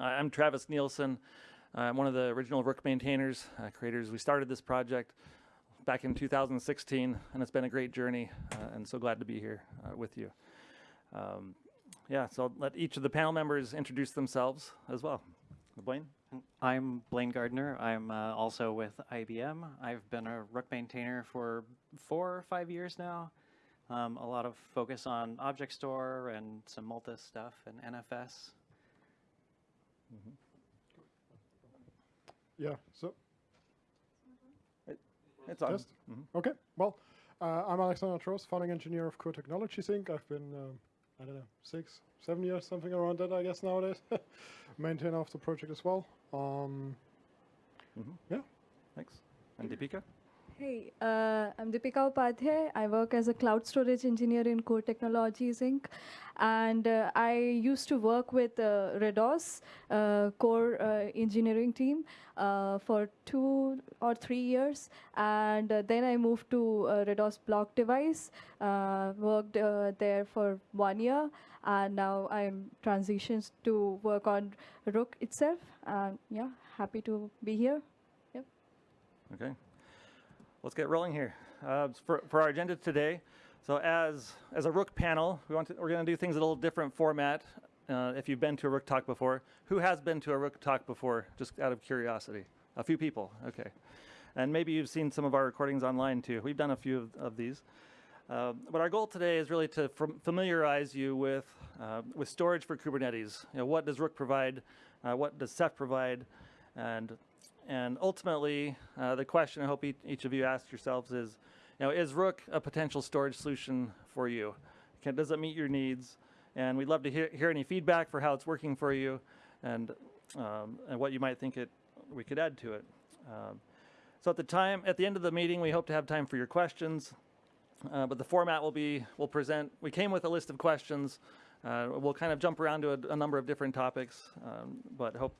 Uh, I'm Travis Nielsen. I'm one of the original Rook maintainers, uh, creators. We started this project back in 2016, and it's been a great journey, uh, and so glad to be here uh, with you. Um, yeah, so I'll let each of the panel members introduce themselves as well. Blaine? I'm Blaine Gardner. I'm uh, also with IBM. I've been a Rook maintainer for four or five years now. Um, a lot of focus on Object Store and some Multus stuff and NFS. Yeah, so, It's on. Test? Mhm. okay, well, uh, I'm Alexander Trost, founding engineer of Koor Technologies Inc. I've been, um, I don't know, six, seven years, something around that, I guess, nowadays. Maintainer of the project as well. Um, Thanks. And Deepika? Hey, uh, I'm Deepika Upadhyay. I work as a cloud storage engineer in Koor Technologies Inc. And uh, I used to work with uh, RADOS uh, core uh, engineering team uh, for two or three years. And then I moved to RADOS block device, worked there for one year. And now I'm transitioned to work on Rook itself. And yeah, happy to be here. Yep. Okay. Let's get rolling here. Uh, for, for our agenda today, so as, as a Rook panel, we want to, we're going to do things in a little different format. Uh, if you've been to a Rook talk before, who has been to a Rook talk before, just out of curiosity? A few people, okay. And maybe you've seen some of our recordings online too. We've done a few of, of these. Uh, but our goal today is really to fam- familiarize you with, uh, with storage for Kubernetes. You know, what does Rook provide? Uh, what does Ceph provide? And and ultimately, uh, the question I hope each, each of you ask yourselves is, you know, is Rook a potential storage solution for you? Can, does it meet your needs? And we'd love to hear, hear any feedback for how it's working for you and, um, and what you might think it, we could add to it. Um, so at the time, at the end of the meeting, we hope to have time for your questions. Uh, but the format will be, we'll present, we came with a list of questions. Uh, we'll kind of jump around to a, a number of different topics, um, but hope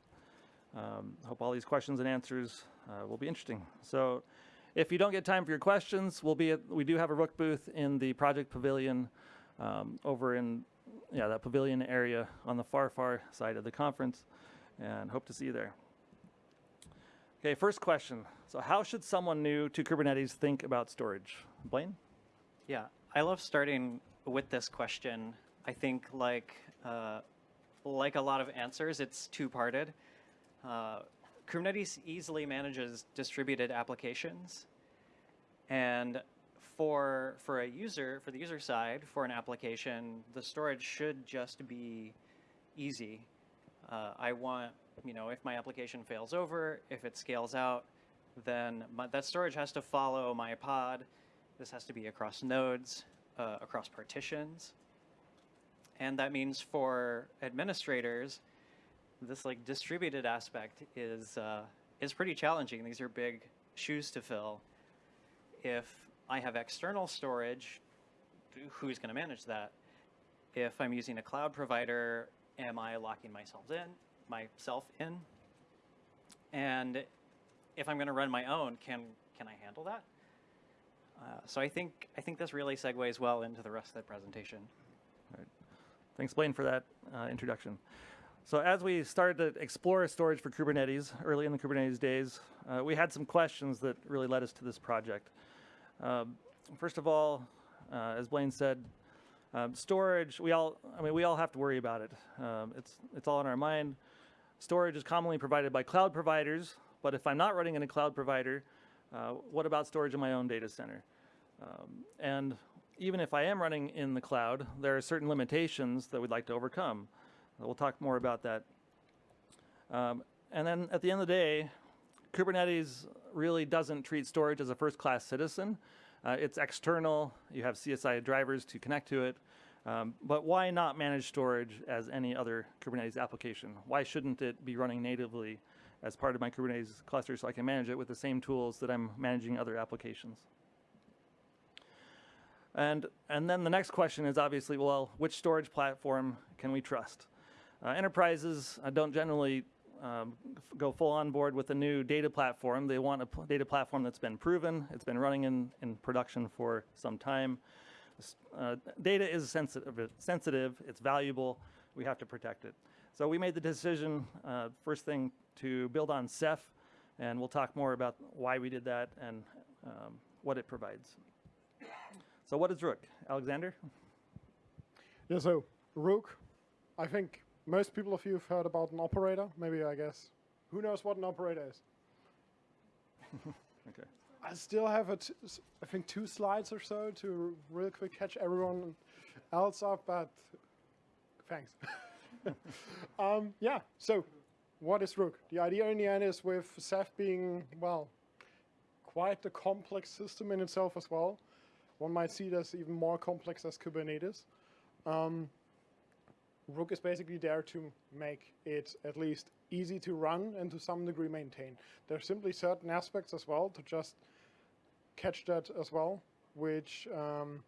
um, hope all these questions and answers uh, will be interesting. So if you don't get time for your questions, we'll be at, we do have a Rook booth in the project pavilion um, over in yeah that pavilion area on the far far side of the conference and hope to see you there. Okay, first question. So how should someone new to Kubernetes think about storage? Blaine? Yeah, I love starting with this question. I think like uh, like a lot of answers, it's two-parted. Uh, Kubernetes easily manages distributed applications, and for for a user, for the user side, for an application, the storage should just be easy. Uh, I want, you know, if my application fails over, if it scales out, then my, that storage has to follow my pod. This has to be across nodes, uh, across partitions. And that means for administrators, this like distributed aspect is uh, is pretty challenging. These are big shoes to fill. If I have external storage, who's going to manage that? If I'm using a cloud provider, am I locking myself in, myself in? And if I'm going to run my own, can can I handle that? Uh, so I think I think this really segues well into the rest of the presentation. Thanks, Blaine, for that uh, introduction. So as we started to explore storage for Kubernetes early in the Kubernetes days, uh, we had some questions that really led us to this project. Um, first of all, uh, as Blaine said, um, storage, we all, I mean, we all have to worry about it. Um, it's, it's all in our mind. Storage is commonly provided by cloud providers, but if I'm not running in a cloud provider, uh, what about storage in my own data center? Um, and even if I am running in the cloud, there are certain limitations that we'd like to overcome. We'll talk more about that. Um, and then at the end of the day, Kubernetes really doesn't treat storage as a first-class citizen. Uh, it's external. You have CSI drivers to connect to it. Um, but why not manage storage as any other Kubernetes application? Why shouldn't it be running natively as part of my Kubernetes cluster so I can manage it with the same tools that I'm managing other applications? And, and then the next question is obviously, well, which storage platform can we trust? Uh, enterprises uh, don't generally um, go full on board with a new data platform. They want a data platform that's been proven, it's been running in, in production for some time. Uh, data is sensitive, sensitive, it's valuable, we have to protect it. So we made the decision, uh, first thing, to build on Ceph, and we'll talk more about why we did that and um, what it provides. So what is Rook? Alexander? Yeah, so Rook, I think most people of you have heard about an operator. Maybe, I guess, who knows what an operator is? Okay. I still have, a t- s- I think, two slides or so to real quick catch everyone else up, but thanks. um, yeah, so what is Rook? The idea in the end is with Ceph being, well, quite a complex system in itself as well. One might see it as even more complex as Kubernetes. Um, Rook is basically there to make it at least easy to run and to some degree maintain. There are simply certain aspects as well to just catch that as well, which um,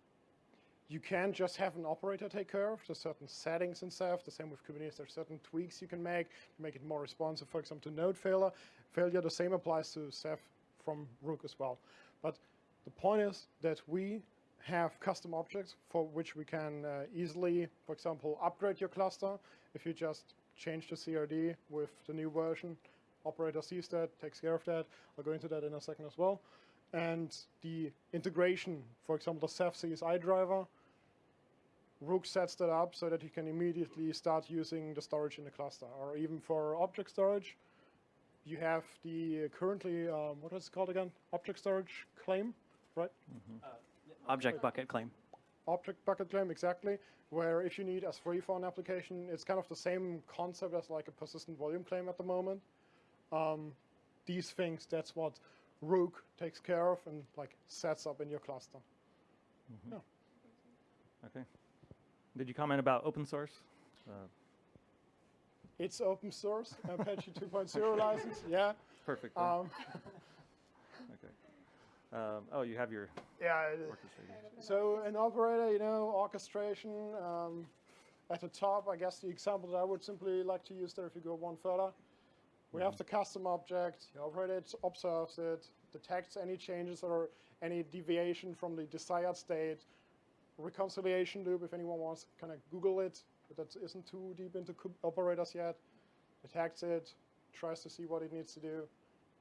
you can't just have an operator take care of. There's certain settings and stuff. The same with Kubernetes. There's certain tweaks you can make to make it more responsive, for example, to node failure. Failure, the same applies to Ceph from Rook as well. But the point is that we have custom objects for which we can uh, easily, for example, upgrade your cluster. If you just change the CRD with the new version, operator sees that, takes care of that. I'll go into that in a second as well. And the integration, for example, the Ceph CSI driver, Rook sets that up so that you can immediately start using the storage in the cluster. Or even for object storage, you have the currently, um, what is it called again? Object storage claim, right? Object bucket claim. object bucket claim exactly where if you need S3 for an application, it's kind of the same concept as like a persistent volume claim at the moment. Um, these things, that's what Rook takes care of and like sets up in your cluster. Yeah. Okay. Did you comment about open source? Uh, It's open source, Apache 2.0 license, yeah. perfect. Um. Um, oh, you have your yeah. So an operator, you know, orchestration um, at the top. I guess the example that I would simply like to use there, if you go one further, we have the custom object. The operator it observes it, detects any changes or any deviation from the desired state. Reconciliation loop, if anyone wants, kind of Google it, but that isn't too deep into operators yet. Detects it, tries to see what it needs to do,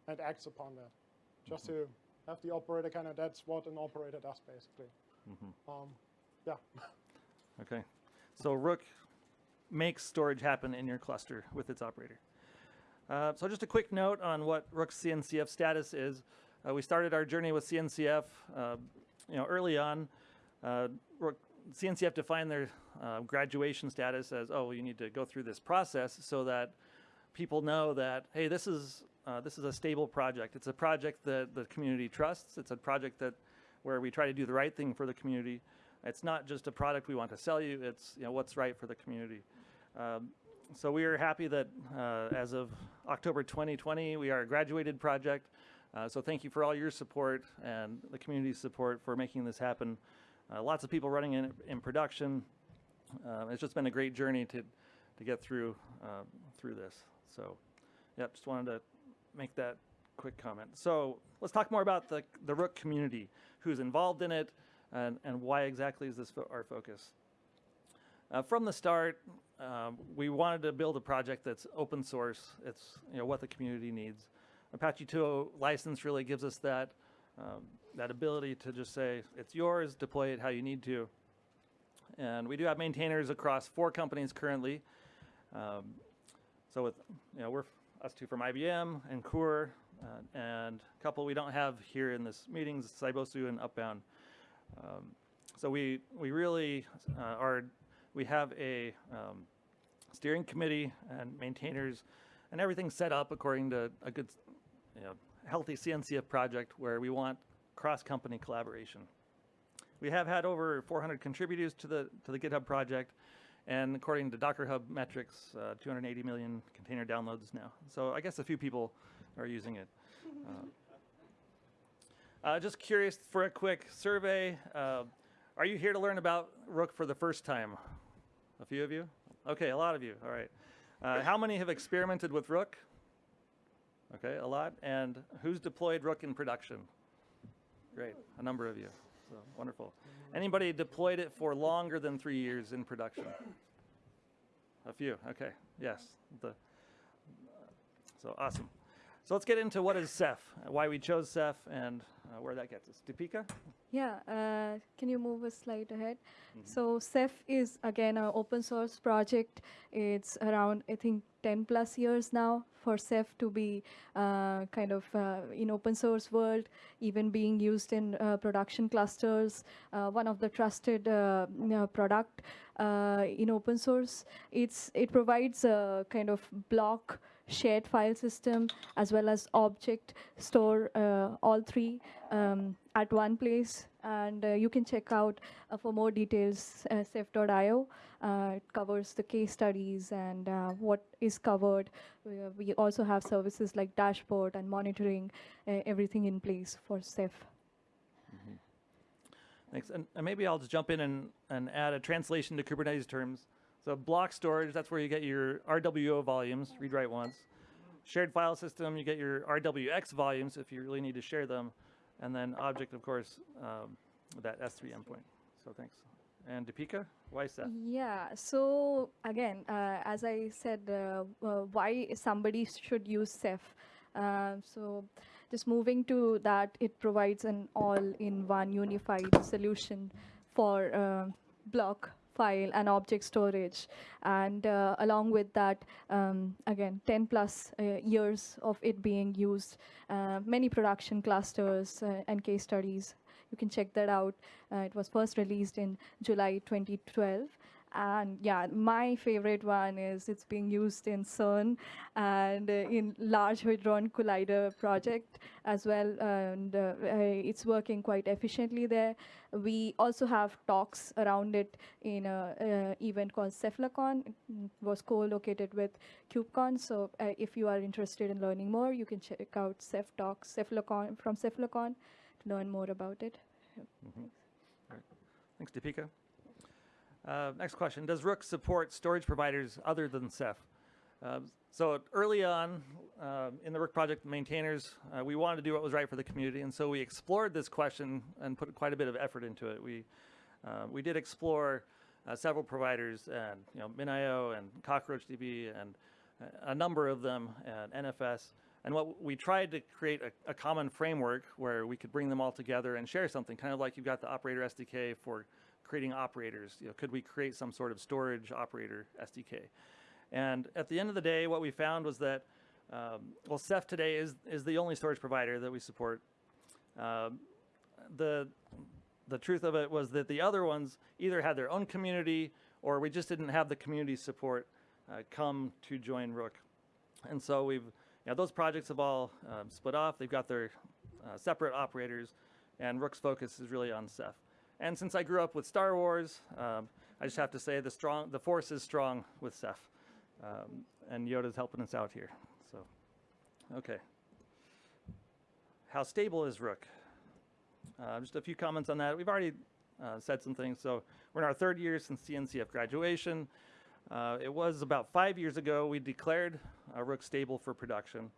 and acts upon that. Just to have the operator kind of, that's what an operator does basically. Um, yeah. Okay. So Rook makes storage happen in your cluster with its operator. Uh, so just a quick note on what Rook's CNCF status is. Uh, we started our journey with CNCF, uh, you know, early on. Uh, Rook, CNCF defined their uh, graduation status as, oh, you need to go through this process so that people know that, hey, this is uh, this is a stable project. It's a project that the community trusts. It's a project that where we try to do the right thing for the community. It's not just a product we want to sell you. It's you know what's right for the community. Um, so we are happy that uh, as of October 2020, we are a graduated project. Uh, so thank you for all your support and the community's support for making this happen. Uh, lots of people running in, in production. Uh, it's just been a great journey to, to get through uh, through this. So, yeah, just wanted to make that quick comment. So let's talk more about the the Rook community, who's involved in it, and and why exactly is this fo- our focus. Uh, from the start, um, we wanted to build a project that's open source. It's you know what the community needs. Apache 2.0 license really gives us that um, that ability to just say it's yours, deploy it how you need to. And we do have maintainers across four companies currently. Um, so with you know we're us two from IBM and Koor, uh, and a couple we don't have here in this meeting, Cybozu and Upbound. Um, so we we really uh, are we have a um, steering committee and maintainers, and everything set up according to a good, you know, healthy CNCF project where we want cross-company collaboration. We have had over 400 contributors to the to the GitHub project, and according to Docker Hub metrics, uh, 280 million container downloads now. So I guess a few people are using it. Uh, uh, just curious for a quick survey. Uh, are you here to learn about Rook for the first time? A few of you? Okay, a lot of you. All right. Uh, how many have experimented with Rook? Okay, a lot. And who's deployed Rook in production? Great, a number of you. So wonderful. Anybody deployed it for longer than three years in production? A few. Okay, Yes. The, so awesome. So let's get into what is Ceph, why we chose Ceph, and uh, where that gets us. Deepika? Yeah, uh, can you move a slide ahead? So Ceph is again an open source project. It's around I think 10 plus years now for Ceph to be uh, kind of uh, in open source world, even being used in uh, production clusters. Uh, one of the trusted uh, product uh, in open source. It's it provides a kind of block shared file system as well as object store uh, all three um, at one place and uh, you can check out uh, for more details uh, uh, it covers the case studies and what is covered we, also have services like dashboard and monitoring everything in place for ceph Thanks. And, and maybe I'll just jump in and, and add a translation to Kubernetes terms. So block storage, that's where you get your RWO volumes, read write once. Shared file system, you get your RWX volumes if you really need to share them. And then object, of course, um, that S3 endpoint. So thanks. And Deepika, why is that? Yeah. So again, uh, as I said, uh, uh, why somebody should use Ceph. Uh, so just moving to that, it provides an all-in-one unified solution for uh, block file and object storage. And uh, along with that um, again 10 plus uh, years of it being used uh, many production clusters uh, and case studies. You can check that out. Uh, it was first released in july 2012 and yeah my favorite one is it's being used in cern and uh, in large hadron collider project as well and uh, it's working quite efficiently there we also have talks around it in an event called Cephalocon. It mm, was co-located with KubeCon. So uh, if you are interested in learning more, you can check out Ceph Talks, Cephalocon from Cephalocon to learn more about it. Thanks, Deepika. Uh, next question: Does Rook support storage providers other than Ceph? Um, so early on uh, in the Rook project, maintainers, uh, we wanted to do what was right for the community, and so we explored this question and put quite a bit of effort into it. We uh, we did explore uh, several providers, and you know, MinIO and CockroachDB, and uh, a number of them, and NFS. And what we tried to create a, a common framework where we could bring them all together and share something, kind of like you've got the operator SDK for creating operators. You know, could we create some sort of storage operator SDK? And at the end of the day, what we found was that, um, well, Ceph today is, is the only storage provider that we support. Um, the, the truth of it was that the other ones either had their own community or we just didn't have the community support uh, come to join Rook. And so we've, you know, those projects have all um, split off. They've got their uh, separate operators, and Rook's focus is really on Ceph. And since I grew up with Star Wars, um, I just have to say the strong, the force is strong with Ceph, um, and Yoda's helping us out here. So, okay. How stable is Rook? Uh, just a few comments on that. We've already uh, said some things. So we're in our third year since CNCF graduation. Uh, it was about five years ago we declared uh, Rook stable for production,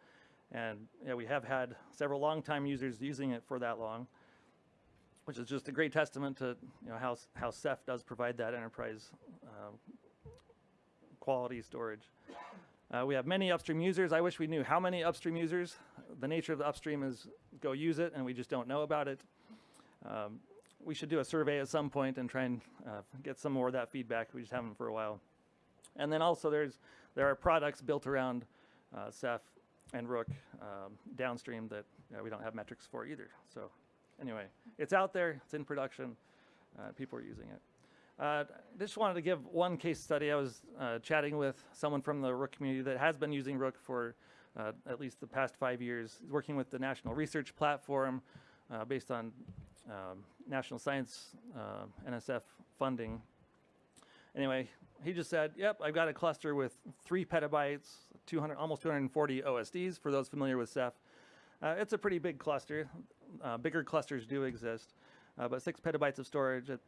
and yeah, we have had several longtime users using it for that long which is just a great testament to you know how how Ceph does provide that enterprise um, quality storage. Uh, we have many upstream users. I wish we knew how many upstream users. The nature of the upstream is go use it, and we just don't know about it. Um, we should do a survey at some point and try and uh, get some more of that feedback. We just haven't for a while. And then also there's there are products built around uh, Ceph and Rook um, downstream that we don't have metrics for either. So anyway, it's out there, it's in production, uh, people are using it. Uh, just wanted to give one case study. I was uh, chatting with someone from the Rook community that has been using Rook for uh, at least the past five years, He's working with the National Research Platform uh, based on um, National Science uh, NSF funding. Anyway, he just said, "Yep, I've got a cluster with three petabytes, 200, almost 240 OSDs. For those familiar with Ceph, uh, it's a pretty big cluster. Uh, bigger clusters do exist, uh, but six petabytes of storage. It,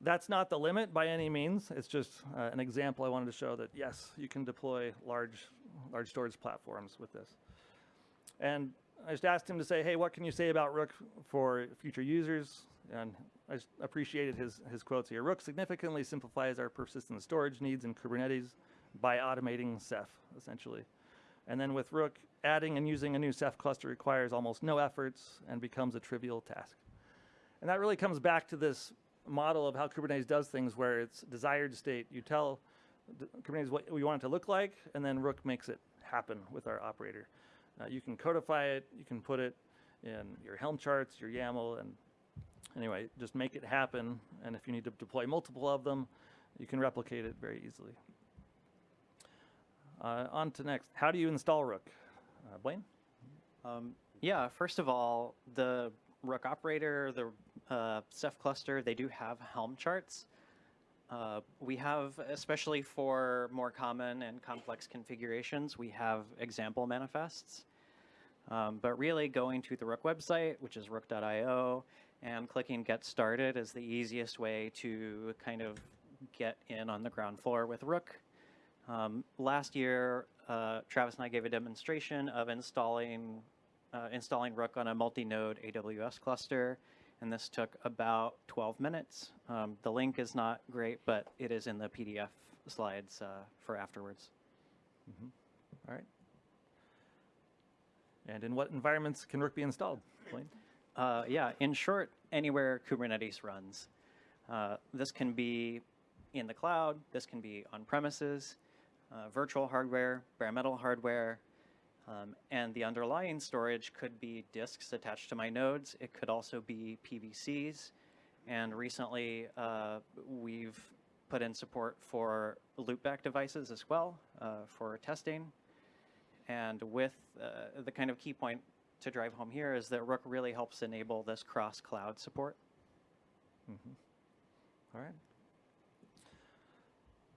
that's not the limit by any means. It's just uh, an example I wanted to show that yes, you can deploy large, large storage platforms with this. And I just asked him to say, hey, what can you say about Rook for future users? And I appreciated his, his quotes here. Rook significantly simplifies our persistent storage needs in Kubernetes. by automating Ceph, essentially. And then with Rook, adding and using a new Ceph cluster requires almost no efforts and becomes a trivial task. And that really comes back to this model of how Kubernetes does things where it's desired state. You tell Kubernetes what we want it to look like, and then Rook makes it happen with our operator. Uh, you can codify it, you can put it in your Helm charts, your YAML, and anyway, just make it happen. And if you need to deploy multiple of them, you can replicate it very easily. Uh, on to next. How do you install Rook? Uh, Blaine? Um, yeah, first of all, the Rook operator, the uh, Ceph cluster, they do have Helm charts. Uh, we have, especially for more common and complex configurations, we have example manifests. Um, but really, going to the Rook website, which is rook.io, and clicking Get Started is the easiest way to kind of get in on the ground floor with Rook. Um, last year, uh, Travis and I gave a demonstration of installing uh, installing Rook on a multi-node AWS cluster, and this took about 12 minutes. Um, the link is not great, but it is in the PDF slides uh, for afterwards. All right. And in what environments can Rook be installed? Blaine? Uh, yeah, in short, anywhere Kubernetes runs. Uh, this can be in the cloud, this can be on premises, uh, virtual hardware, bare metal hardware, um, and the underlying storage could be disks attached to my nodes. It could also be PVCs. And recently, uh, we've put in support for loopback devices as well uh, for testing. And with uh, the kind of key point to drive home here is that Rook really helps enable this cross cloud support. All right.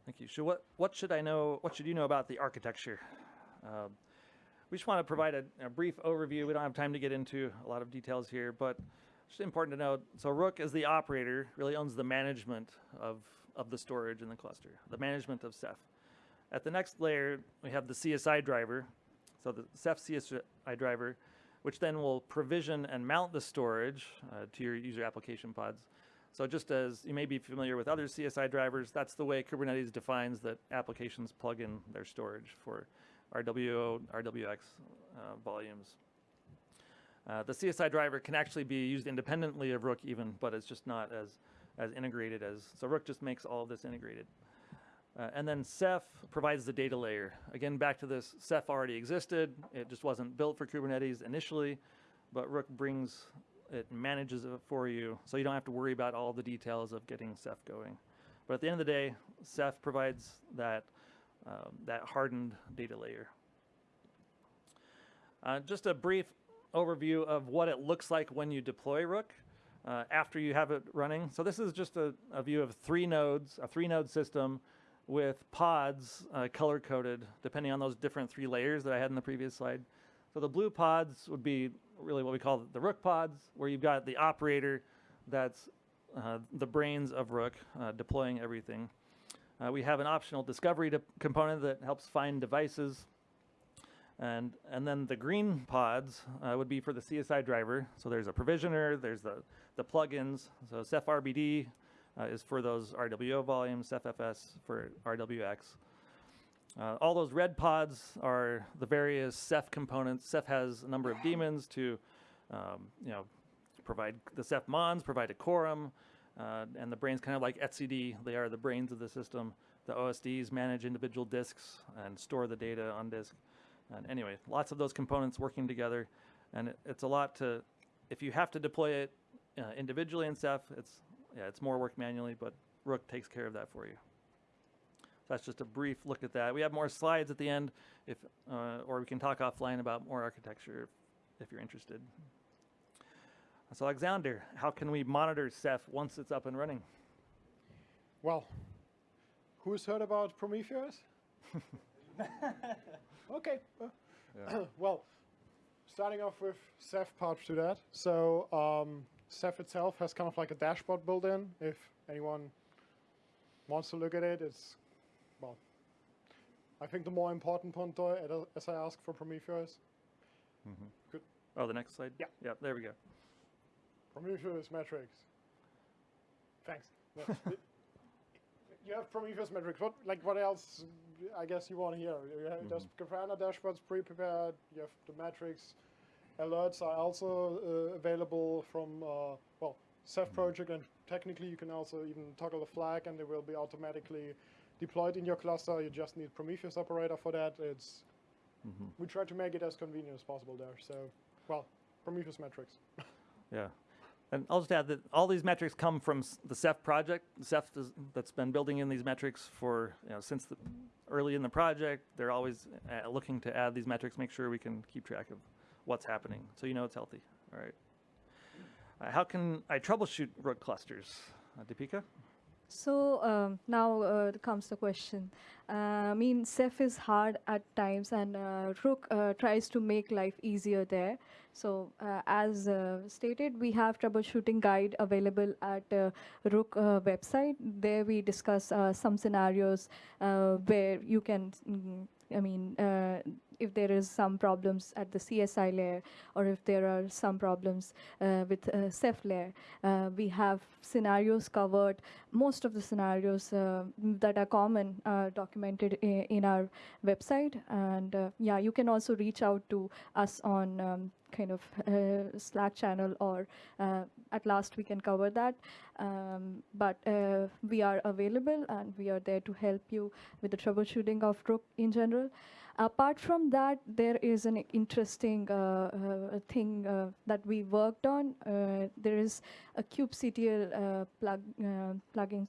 Thank you. So what, what should I know, what should you know about the architecture? Um, we just want to provide a, a brief overview. We don't have time to get into a lot of details here, but it's important to note. So Rook, is the operator, really owns the management of, of the storage in the cluster, the management of Ceph. At the next layer, we have the CSI driver. So the Ceph CSI driver, which then will provision and mount the storage uh, to your user application pods. So just as you may be familiar with other CSI drivers, that's the way Kubernetes defines that applications plug in their storage for RWO, RWX uh, volumes. Uh, the CSI driver can actually be used independently of Rook even, but it's just not as, as integrated as, so Rook just makes all of this integrated. Uh, and then Ceph provides the data layer. Again, back to this, Ceph already existed. It just wasn't built for Kubernetes initially, but Rook brings, it manages it for you, so you don't have to worry about all the details of getting Ceph going. But at the end of the day, Ceph provides that, um, that hardened data layer. Uh, just a brief overview of what it looks like when you deploy Rook uh, after you have it running. So this is just a, a view of three nodes, a three node system with pods uh, color coded depending on those different three layers that I had in the previous slide. So the blue pods would be really what we call the Rook pods, where you've got the operator that's uh, the brains of Rook uh, deploying everything. Uh, we have an optional discovery component that helps find devices. And, and then the green pods uh, would be for the CSI driver. So there's a provisioner, there's the, the plugins. So Ceph RBD uh, is for those RWO volumes, CephFS for RWX. Uh, all those red pods are the various Ceph components. Ceph has a number of daemons to, um, you know, provide the Ceph mons, provide a quorum, uh, and the brains kind of like etcd. They are the brains of the system. The OSDs manage individual disks and store the data on disk. And anyway, lots of those components working together, and it, it's a lot to. If you have to deploy it uh, individually in Ceph, it's yeah, it's more work manually, but Rook takes care of that for you. So that's just a brief look at that. We have more slides at the end, if uh, or we can talk offline about more architecture if, if you're interested. So Alexander, how can we monitor Ceph once it's up and running? Well, who's heard about Prometheus? okay. uh, well, starting off with Ceph part to that. So um, Ceph itself has kind of like a dashboard built in. If anyone wants to look at it, it's. I think the more important point, though, as I asked for Prometheus, Good. Oh, the next slide? Yeah. Yeah, there we go. Prometheus metrics. Thanks. You have Prometheus metrics. What like what else? I guess you want to hear. You have, There's Grafana dashboards pre-prepared. You have the metrics. Alerts are also uh, available from uh, well Ceph project, and technically you can also even toggle the flag, and they will be automatically deployed in your cluster. You just need Prometheus operator for that. It's we try to make it as convenient as possible there. So well, Prometheus metrics. Yeah. And I'll just add that all these metrics come from the Ceph project. Ceph does, that's been building in these metrics for, you know, since the, early in the project. They're always uh, looking to add these metrics, make sure we can keep track of what's happening, so you know it's healthy. All right. Uh, how can I troubleshoot Rook clusters? Uh, Deepika? So um, now uh, comes the question. Uh, I mean, Ceph is hard at times, and uh, Rook uh, tries to make life easier there. So, uh, as stated, we have troubleshooting guide available at Rook website. There we discuss some scenarios where you can, mm, I mean, if there is some problems at the CSI layer, or if there are some problems uh, with uh, Ceph layer, uh, we have scenarios covered. Most of the scenarios uh, that are common are documented in our website, and uh, yeah, you can also reach out to us on um, kind of uh, Slack channel, or uh, at last we can cover that. Um, but uh, we are available, and we are there to help you with the troubleshooting of Rook in general. Apart from that, there is an interesting uh, uh, thing uh, that we worked on. There is a kubectl plug plugin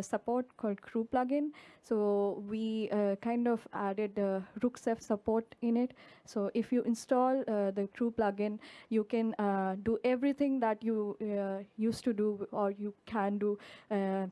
support called Krew plugin. So we kind of added uh, Rook Ceph support in it. So if you install the Krew plugin, you can do everything that you used to do or you can do uh,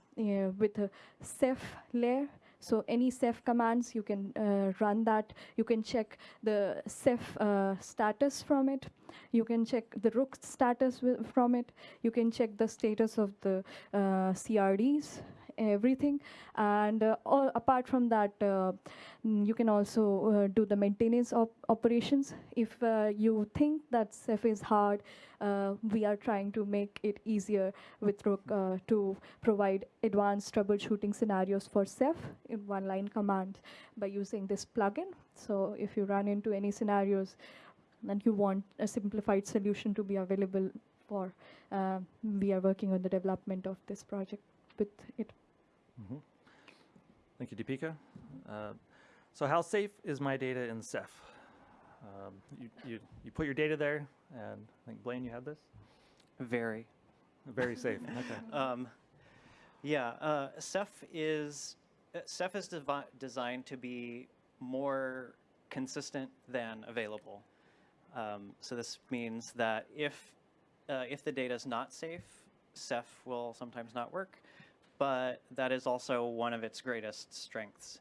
with a Ceph layer. So any Ceph commands, you can uh, run that. You can check the Ceph uh, status from it. You can check the Rook status from it. You can check the status of the uh, CRDs, everything. And uh, all, apart from that, uh, mm, you can also uh, do the maintenance op- operations. If you think that Ceph is hard, we are trying to make it easier with Rook to provide advanced troubleshooting scenarios for Ceph in one line command by using this plugin. So if you run into any scenarios and you want a simplified solution to be available for, uh, we are working on the development of this project with it. Thank you, Deepika. Uh, so how safe is my data in Ceph? Um, you, you, you put your data there, and I think Blaine, you had this? Very. Very safe. Okay. Um, yeah, uh, Ceph is uh, Ceph is devi- designed to be more consistent than available. Um, so this means that if uh, if the data is not safe, Ceph will sometimes not work. But that is also one of its greatest strengths.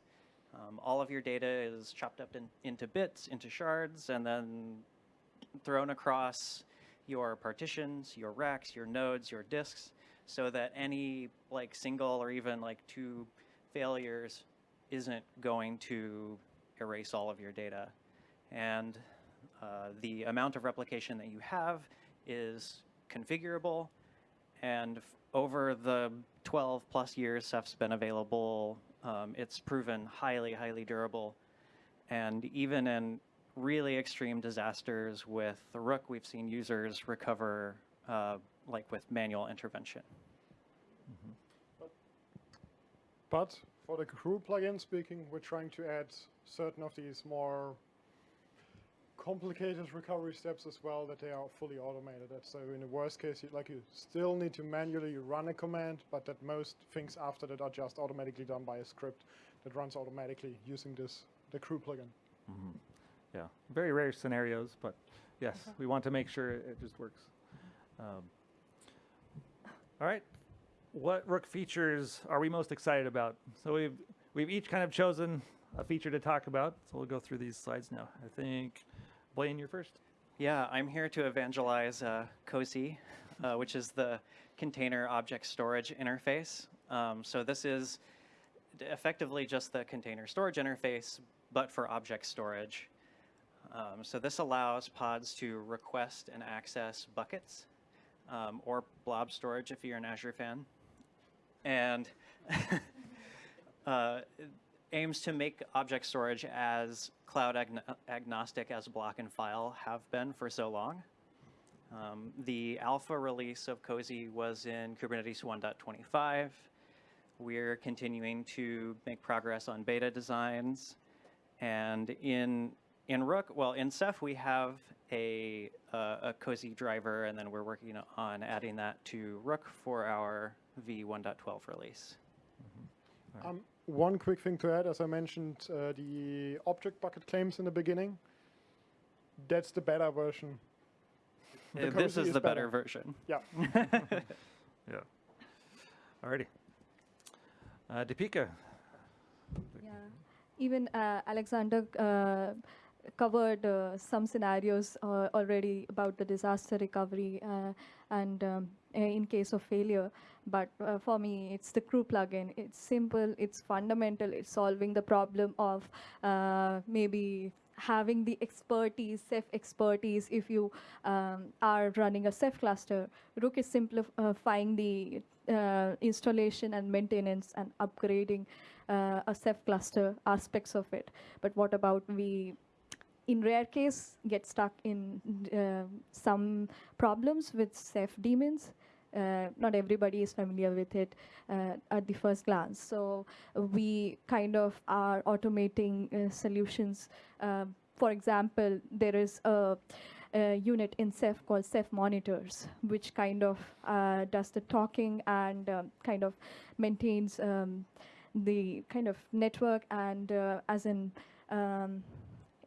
Um, all of your data is chopped up in, into bits, into shards, and then thrown across your partitions, your racks, your nodes, your disks, so that any like single or even like two failures isn't going to erase all of your data. And uh, the amount of replication that you have is configurable. And over the 12 plus years Ceph's been available, um, it's proven highly, highly durable. And even in really extreme disasters with the Rook, we've seen users recover uh, like with manual intervention. But for the krew plugin speaking, we're trying to add certain of these more complicated recovery steps as well that they are fully automated. That so in the worst case, you, like you still need to manually run a command, but that most things after that are just automatically done by a script that runs automatically using this the krew plugin. Yeah, very rare scenarios, but yes, we want to make sure it just works. Um, all right, what Rook features are we most excited about? So we've we've each kind of chosen a feature to talk about. So we'll go through these slides now. I think Blaine, you're first. Yeah, I'm here to evangelize uh, COSI, uh, which is the Container Object Storage Interface. Um, so this is effectively just the container storage interface, but for object storage. Um, so this allows pods to request and access buckets um, or blob storage if you're an Azure fan. And uh, aims to make object storage as cloud agno- agnostic as block and file have been for so long. Um, the alpha release of COSI was in Kubernetes 1.25. We're continuing to make progress on beta designs. And in in Rook, well, in Ceph, we have a, uh, a COSI driver, and then we're working on adding that to Rook for our V 1.12 release. Um, one quick thing to add, as I mentioned, uh, the object bucket claims in the beginning. That's the better version. The this is is the better better. version. Yeah. Yeah. Alrighty. Uh, Deepika. Yeah. Even uh, Alexander uh, covered uh, some scenarios uh, already about the disaster recovery uh, and um, in case of failure. But uh, for me, it's the krew plugin. It's simple, it's fundamental, it's solving the problem of uh, maybe having the expertise, Ceph expertise, if you um, are running a Ceph cluster. Rook is simplifying the uh, installation and maintenance and upgrading a Ceph cluster aspects of it. But what about we, in rare case, get stuck in uh, some problems with Ceph daemons? Uh, not everybody is familiar with it uh, at the first glance. So uh, we kind of are automating uh, solutions. Um, for example, there is a, a unit in Ceph called Ceph Monitors, which kind of uh, does the talking and um, kind of maintains um, the kind of network and uh, as in um,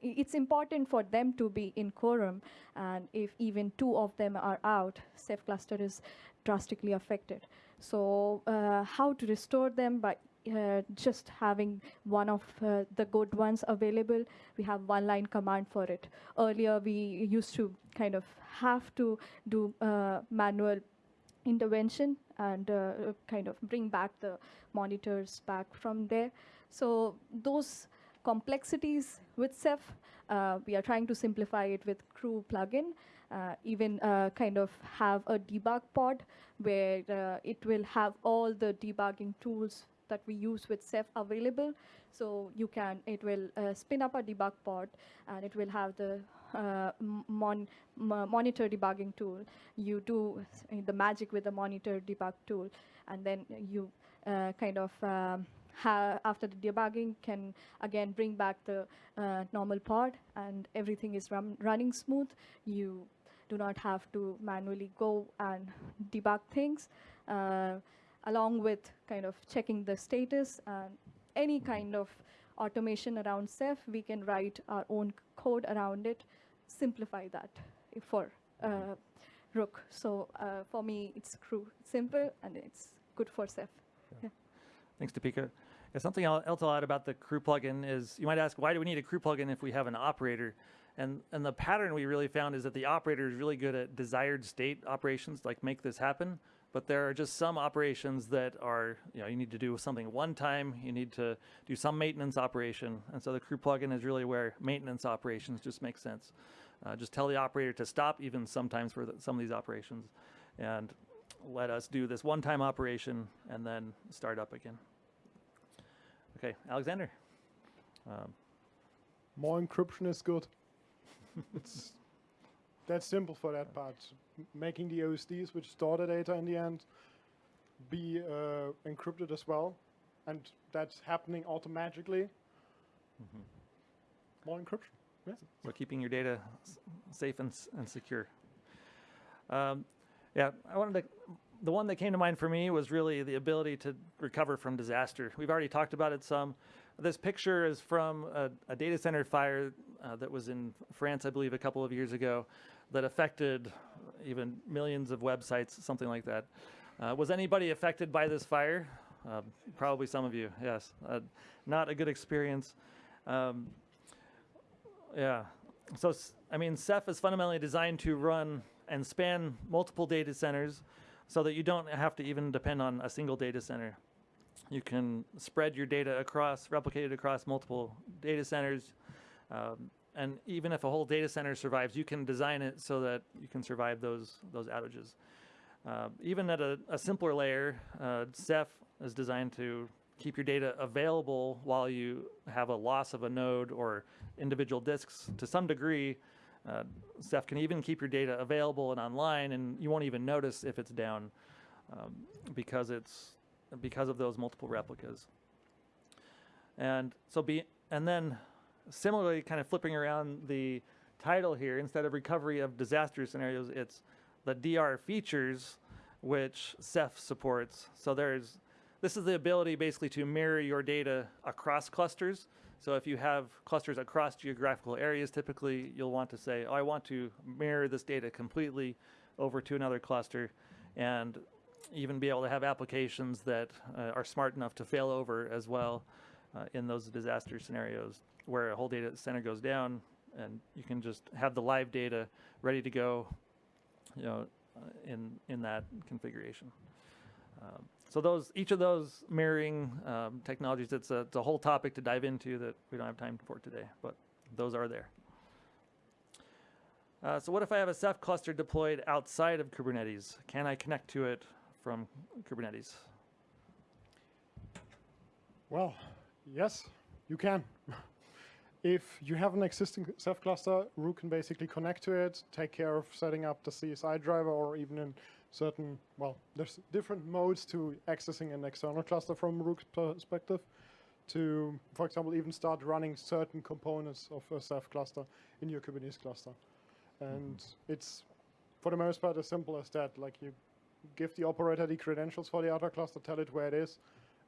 it's important for them to be in quorum and if even two of them are out ceph cluster is drastically affected so uh, how to restore them by uh, just having one of uh, the good ones available we have one line command for it earlier we used to kind of have to do uh, manual intervention and uh, kind of bring back the monitors back from there. So those complexities with Ceph, uh, we are trying to simplify it with Krew plugin. Uh, even uh, kind of have a debug pod where uh, it will have all the debugging tools that we use with Ceph available. So you can, it will uh, spin up a debug pod and it will have the uh, mon- monitor debugging tool. You do the magic with the monitor debug tool, and then you kind of um, after the debugging can again bring back the uh, normal pod, and everything is rum- running smooth. You do not have to manually go and debug things, uh, along with kind of checking the status and any kind of automation around Ceph. We can write our own code around it, simplify that for uh, Rook. So uh, for me, it's simple and it's good for Ceph. Thanks, Deepika. Yeah, something else I'll add about the krew plugin is you might ask, why do we need a krew plugin if we have an operator? And, and the pattern we really found is that the operator is really good at desired state operations, like make this happen. But there are just some operations that are, you know, you need to do something one time, you need to do some maintenance operation. And so the krew plugin is really where maintenance operations just make sense. Uh, just tell the operator to stop, even sometimes for the, some of these operations, and let us do this one time operation and then start up again. Okay, Alexander. Um, More encryption is good. it's that's simple for that part. Making the OSDs, which store the data in the end, be uh, encrypted as well, and that's happening automatically. More encryption. Yeah. so keeping your data s- safe and, s- and secure. Um, yeah, I wanted to. The one that came to mind for me was really the ability to recover from disaster. We've already talked about it some. This picture is from a, a data center fire uh, that was in France, I believe, a couple of years ago, that affected even millions of websites, something like that. Uh, was anybody affected by this fire? Uh, probably some of you. Yes, uh, not a good experience. Um, yeah. So, I mean, Ceph is fundamentally designed to run and span multiple data centers so that you don't have to even depend on a single data center. You can spread your data across, replicate it across multiple data centers. Um, and even if a whole data center survives, you can design it so that you can survive those, those outages. Uh, even at a, a simpler layer, uh, Ceph is designed to keep your data available while you have a loss of a node or individual disks to some degree. Uh, Ceph can even keep your data available and online, and you won't even notice if it's down um, because it's because of those multiple replicas. And so be and then similarly, kind of flipping around the title here, instead of recovery of disaster scenarios, it's the DR features which Ceph supports. So there's this is the ability basically to mirror your data across clusters. So if you have clusters across geographical areas, typically you'll want to say, oh, I want to mirror this data completely over to another cluster and even be able to have applications that uh, are smart enough to fail over as well uh, in those disaster scenarios where a whole data center goes down and you can just have the live data ready to go you know, uh, in, in that configuration. Um, so those, each of those mirroring um, technologies, it's a, it's a whole topic to dive into that we don't have time for today, but those are there. Uh, so what if I have a Ceph cluster deployed outside of Kubernetes? Can I connect to it from Kubernetes? Well, yes, you can. if you have an existing Ceph cluster, Rook can basically connect to it, take care of setting up the CSI driver, or even in certain, well, there's different modes to accessing an external cluster from Rook's perspective to, for example, even start running certain components of a Ceph cluster in your Kubernetes cluster. And mm-hmm. it's, for the most part, as simple as that. Like you give the operator the credentials for the other cluster, tell it where it is,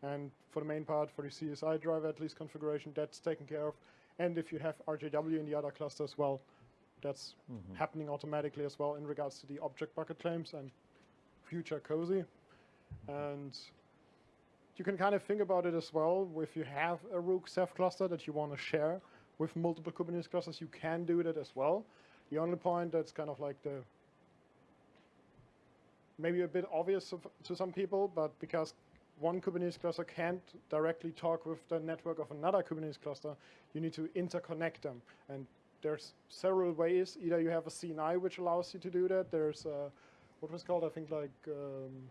and for the main part, for the CSI driver at least configuration, that's taken care of. And if you have RGW in the other cluster as well, that's mm-hmm. happening automatically as well in regards to the object bucket claims and future COSI. And you can kind of think about it as well. If you have a Rook Ceph cluster that you want to share with multiple Kubernetes clusters, you can do that as well. The only point that's kind of like the maybe a bit obvious to some people, but because one Kubernetes cluster can't directly talk with the network of another Kubernetes cluster, you need to interconnect them. And there's several ways. Either you have a CNI which allows you to do that. There's uh, what was called, I think, like um,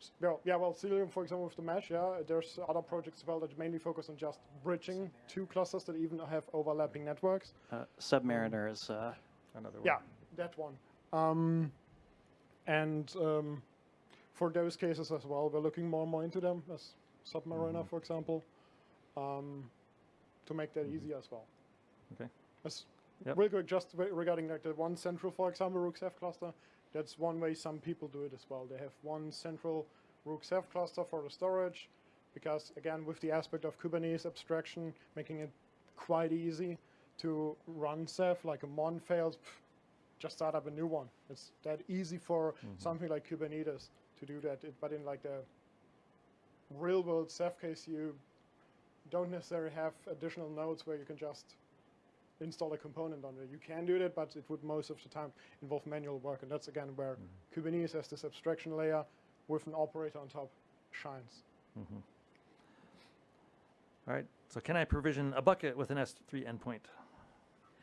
s- well, yeah, well, Cilium, for example, with the mesh. Yeah, there's other projects as well that mainly focus on just bridging two clusters that even have overlapping networks. Uh, Submariner is uh, Another one. Yeah, that one. Um, and um, for those cases as well, we're looking more and more into them, as Submariner, for example, um, to make that easier as well. Okay. As Yep. Real quick, just regarding like the one central, for example, Rook Ceph cluster, that's one way some people do it as well. They have one central Rook Ceph cluster for the storage, because again, with the aspect of Kubernetes abstraction, making it quite easy to run Ceph, like a mon fails, pff, just start up a new one. It's that easy for mm-hmm. something like Kubernetes to do that. It, but in like the real world Ceph case, you don't necessarily have additional nodes where you can just install a component on it. You can do that, but it would most of the time involve manual work. And that's again where Kubernetes as this abstraction layer with an operator on top shines. All right. So can I provision a bucket with an S3 endpoint?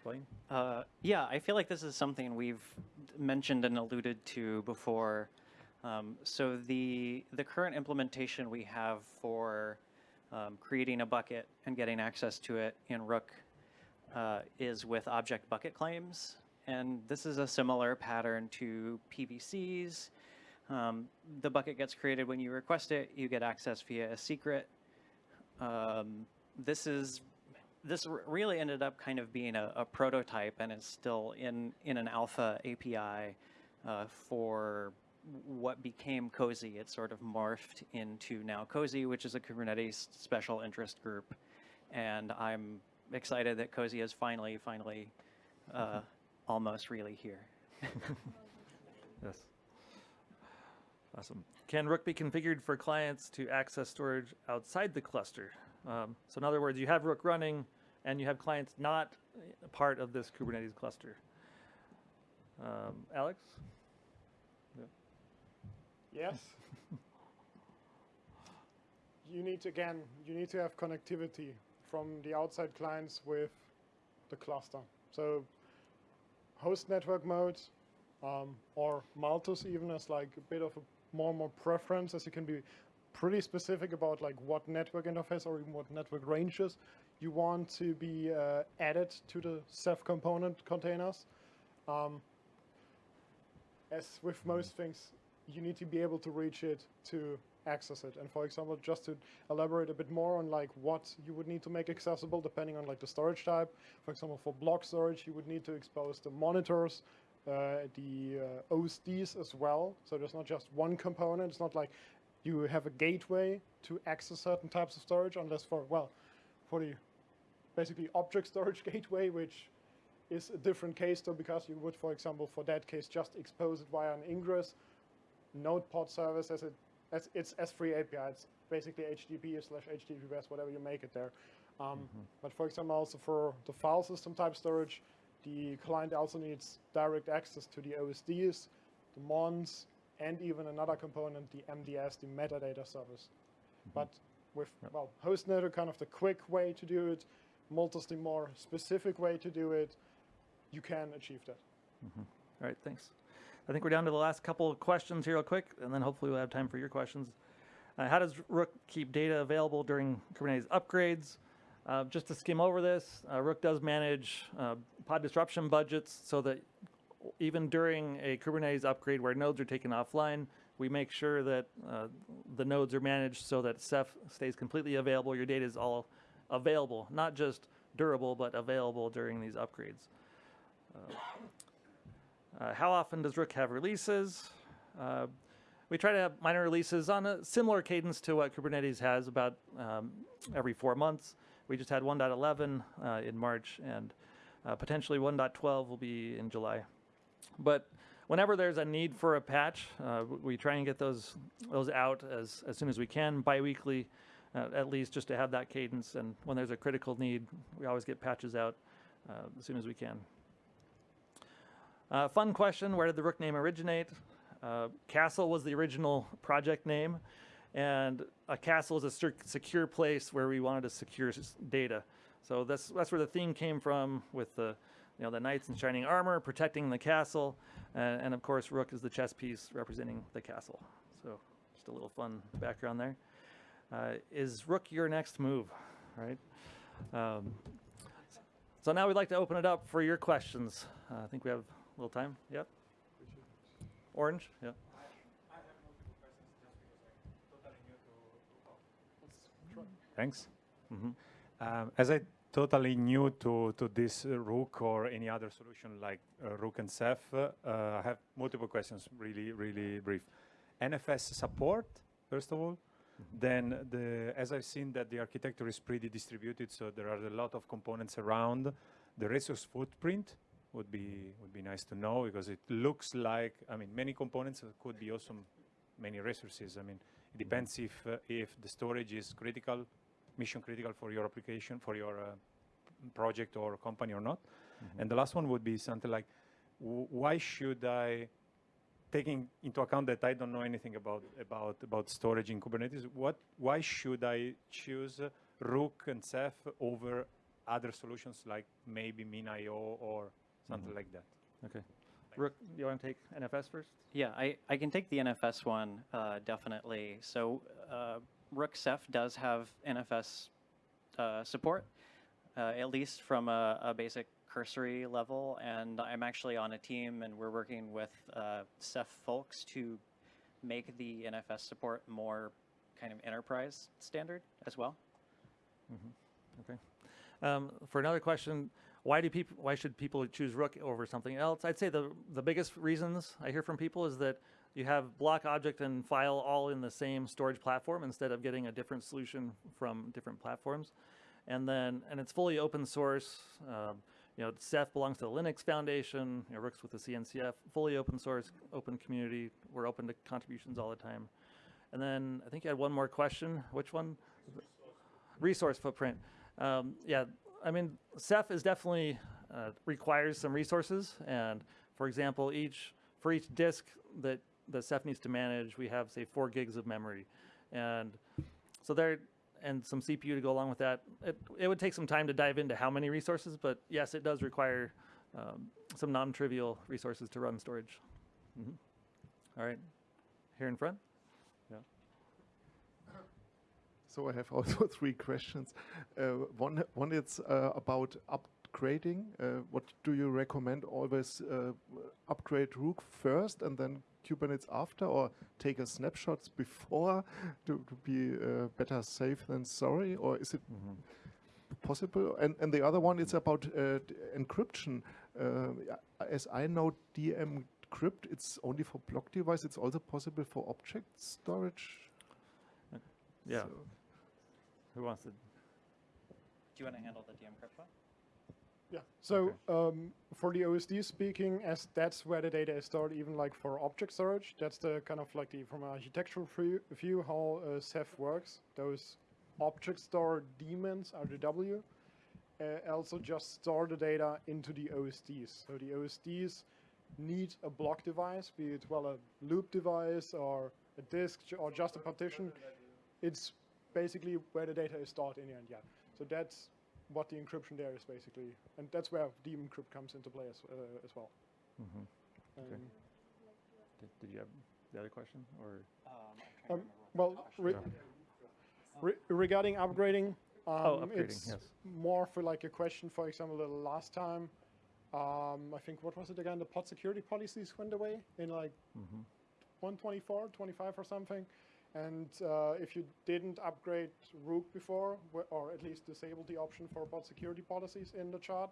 Blaine? Uh, yeah, I feel like this is something we've mentioned and alluded to before. Um, so the the current implementation we have for um, creating a bucket and getting access to it in Rook uh, is with object bucket claims, and this is a similar pattern to PVCs. Um, the bucket gets created when you request it. You get access via a secret. Um, this is this really ended up kind of being a, a prototype and is still in in an alpha API uh, for what became COSI. It sort of morphed into now COSI, which is a Kubernetes special interest group, and I'm excited that COSI is finally, finally, uh, almost really here. Yes. Awesome. Can Rook be configured for clients to access storage outside the cluster? Um, so in other words, you have Rook running and you have clients not part of this Kubernetes cluster. Um, Alex? Yes. you need to again, you need to have connectivity from the outside clients with the cluster. So host network mode um, or Multus even as like a bit of a more and more preference as you can be pretty specific about like what network interface or even what network ranges you want to be uh, added to the Ceph component containers. Um, as with most things, you need to be able to reach it to access it. And for example, just to elaborate a bit more on like what you would need to make accessible depending on like the storage type. For example, for block storage, you would need to expose the monitors, uh, the uh, OSDs as well. So there's not just one component. It's not like you have a gateway to access certain types of storage unless for, well, for the basically object storage gateway, which is a different case though, because you would, for example, for that case, just expose it via an ingress node pod service as it as it's S3 API. It's basically HTTP slash HTTPS, whatever you make it there. Um, mm-hmm. But for example, also for the file system type storage, the client also needs direct access to the OSDs, the mons, and even another component, the MDS, the metadata service. Mm-hmm. But with well, hostnet are kind of the quick way to do it. Multus the more specific way to do it. You can achieve that. Mm-hmm. All right, thanks. I think we're down to the last couple of questions here real quick, and then hopefully we'll have time for your questions. Uh, how does Rook keep data available during Kubernetes upgrades? Uh, just to skim over this, uh, Rook does manage uh, pod disruption budgets so that even during a Kubernetes upgrade where nodes are taken offline, we make sure that uh, the nodes are managed so that Ceph stays completely available. Your data is all available, not just durable, but available during these upgrades. Uh, how often does Rook have releases? Uh, we try to have minor releases on a similar cadence to what Kubernetes has, about um, every four months. We just had 1.11 uh, in March, and uh, potentially 1.12 will be in July. But whenever there's a need for a patch, uh, we try and get those those out as, as soon as we can, biweekly, uh, at least, just to have that cadence. And when there's a critical need, we always get patches out uh, as soon as we can. Uh, fun question, where did the Rook name originate? Uh, castle was the original project name, and a castle is a secure place where we wanted to secure data. So that's that's where the theme came from, with the you know the knights in shining armor protecting the castle, uh, and of course Rook is the chess piece representing the castle. So just a little fun background there. Uh, is Rook your next move? Right. Um, so now we'd like to open it up for your questions. Uh, I think we have little time. Yep. Orange. Yep. Thanks. Mhm. Um, as I totally new to, to this uh, Rook or any other solution like uh, Rook and Ceph, uh, I have multiple questions, really, really brief. NFS support, first of all. Then, the, as I've seen that the architecture is pretty distributed, so there are a lot of components around. The resource footprint would be would be nice to know because it looks like I mean many components could be also many resources. I mean it depends if uh, if the storage is critical, mission critical for your application for your uh, project or company or not. And the last one would be something like, w- why should I, taking into account that I don't know anything about about about storage in Kubernetes, what why should I choose Rook and Ceph over other solutions like maybe MinIO or something like that? Okay. Rook, you want to take NFS first? Yeah, I, I can take the NFS one uh, definitely. So uh, Rook Ceph does have NFS uh, support, uh, at least from a, a basic cursory level. And I'm actually on a team, and we're working with uh, Ceph folks to make the NFS support more kind of enterprise standard as well. Okay. Um, for another question, why do people? Why should people choose Rook over something else? I'd say the the biggest reasons I hear from people is that you have block, object, and file all in the same storage platform instead of getting a different solution from different platforms, and then and it's fully open source. Um, you know, Ceph belongs to the Linux Foundation. You know, Rook's with the CNCF, fully open source, open community. We're open to contributions all the time. And then I think you had one more question. Which one? resource footprint. Um, yeah, I mean, Ceph is definitely uh, requires some resources, and for example, each for each disk that the Ceph needs to manage, we have say four gigs of memory, and so there and some CPU to go along with that. It, it would take some time to dive into how many resources, but yes, it does require um, some non-trivial resources to run storage. Mhm. All right, here in front. Yeah. So I have also three questions. Uh, one, one is uh, about upgrading. Uh, what do you recommend? Always uh, upgrade Rook first and then Kubernetes after, or take a snapshots before to, to be uh, better safe than sorry, or is it possible? And, and the other one is about uh, encryption. As I know, DM Crypt, it's only for block device. It's also possible for object storage. Yeah. So- Who wants to? Do you want to handle the DM crypt one? Yeah. So um, for the OSD speaking, as that's where the data is stored, even like for object storage, that's the kind of like the from an architectural view, view how uh, Ceph works. Those object store daemons RGW uh, also just store the data into the OSDs. So the OSDs need a block device, be it well a loop device or a disk or just a partition. It's basically where the data is stored in the end. Yeah. So that's what the encryption there is basically, and that's where dm-crypt comes into play as, uh, as well. Mhm. Um, Did, did you have the other question or? Um, Um, to remember what well, re- question re- regarding upgrading, um, Oh, upgrading, it's yes. more for like a question, for example, the last time, um, I think, what was it again? The pod security policies went away in like Mhm. 124, 25 or something. And uh, if you didn't upgrade Rook before, or at least disable the option for pod security policies in the chart,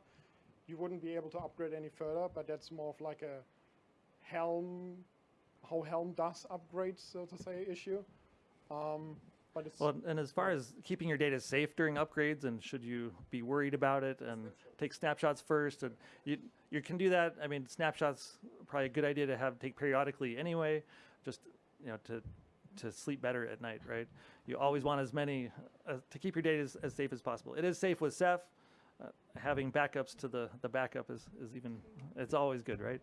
you wouldn't be able to upgrade any further. But that's more of like a Helm, how Helm does upgrades, so to say, issue. Um, but it's Well, and as far as keeping your data safe during upgrades, and should you be worried about it, and take snapshots first, and you you can do that. I mean, snapshots probably a good idea to have take periodically anyway, just you know to to sleep better at night, right? You always want as many uh, to keep your data as, as safe as possible. It is safe with Ceph. Uh, having backups to the the backup is is even it's always good, right?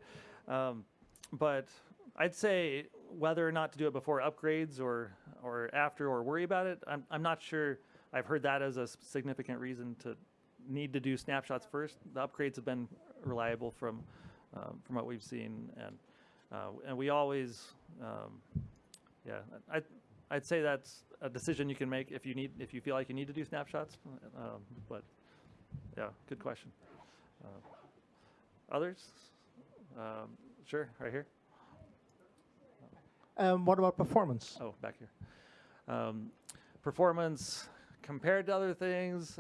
Um, but I'd say whether or not to do it before upgrades or or after or worry about it, I'm I'm not sure. I've heard that as a significant reason to need to do snapshots first. The upgrades have been reliable from um, from what we've seen, and uh, and we always, um, yeah, I I'd say that's a decision you can make if you need if you feel like you need to do snapshots. Um, but yeah, good question. Uh, others? Um, sure, right here. Um, what about performance? Oh, back here. Um, performance compared to other things.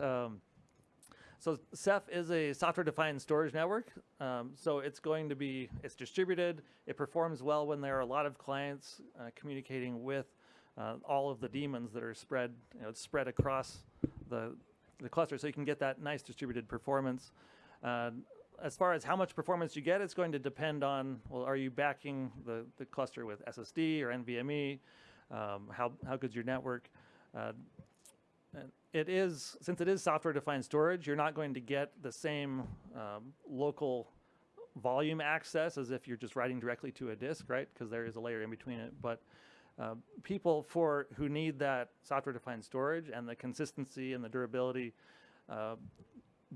So Ceph is a software-defined storage network. Um, so it's going to be it's distributed. It performs well when there are a lot of clients uh, communicating with uh, all of the daemons that are spread. You know, spread across the the cluster, so you can get that nice distributed performance. Uh, as far as how much performance you get, it's going to depend on well, are you backing the, the cluster with SSD or NVMe? Um, how how good's your network? Uh, it is since it is software defined storage, you're not going to get the same um, local volume access as if you're just writing directly to a disk, right? Because there is a layer in between it. But uh, people for who need that software defined storage and the consistency and the durability, uh,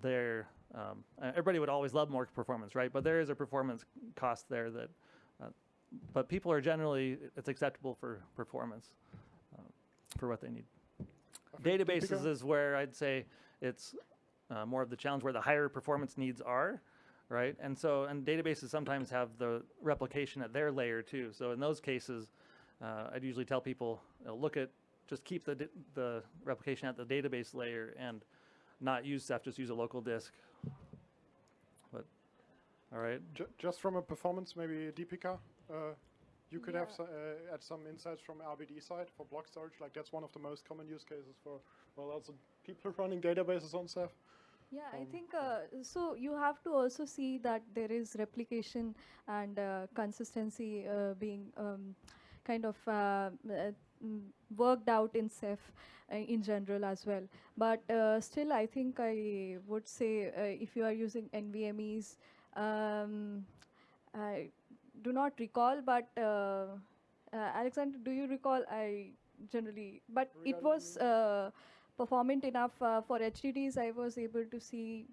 they're um, everybody would always love more performance, right? But there is a performance cost there that, uh, but people are generally it's acceptable for performance uh, for what they need. Databases is where I'd say it's uh, more of the challenge where the higher performance needs are, right? And so, and databases sometimes have the replication at their layer too. So in those cases, uh, I'd usually tell people you know, look at just keep the the replication at the database layer and not use Ceph, just use a local disk. But all right, Ju- just from a performance, maybe Deepika, uh, you could have Yeah. so, uh, add some insights from RBD side for block storage. Like that's one of the most common use cases for well, also people running databases on Ceph. Yeah, I Um, think uh, so. You have to also see that there is replication and uh, consistency uh, being um, kind of uh, uh, worked out in Ceph uh, in general as well. But uh, still, I think I would say uh, if you are using NVMe's, um, I do not recall, but uh, uh, Alexander, do you recall? I generally, but it was. Uh, performant enough uh, for HDDs. I was able to see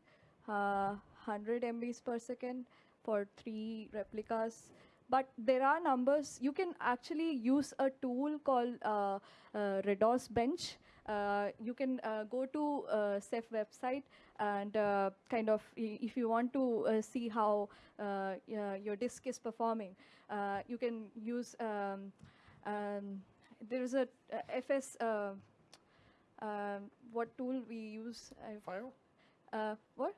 uh, 100 MBs per second for three replicas. But there are numbers. You can actually use a tool called uh, uh, RADOS Bench, you can uh, go to uh, Ceph website and uh, kind of, if you want to uh, see how uh, your disk is performing, uh, you can use, um, um, there is a uh, FS, uh, um, what tool we use? FIO? Uh, what?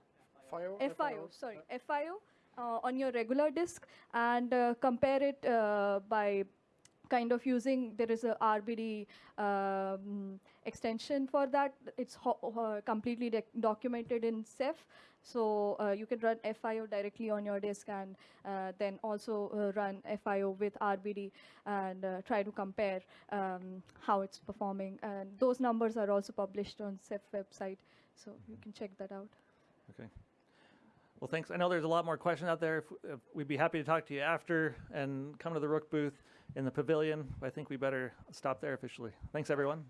FIO? FIO, sorry, FIO uh, on your regular disk and uh, compare it uh, by kind of using, there is a RBD um, extension for that. It's completely documented in Ceph. So uh, you can run FIO directly on your disk and uh, then also uh, run FIO with RBD and uh, try to compare um, how it's performing. And those numbers are also published on Ceph website. So you can check that out. Okay. Well, thanks. I know there's a lot more questions out there. If, if we'd be happy to talk to you after and come to the Rook booth in the pavilion. I think we better stop there officially. Thanks, everyone.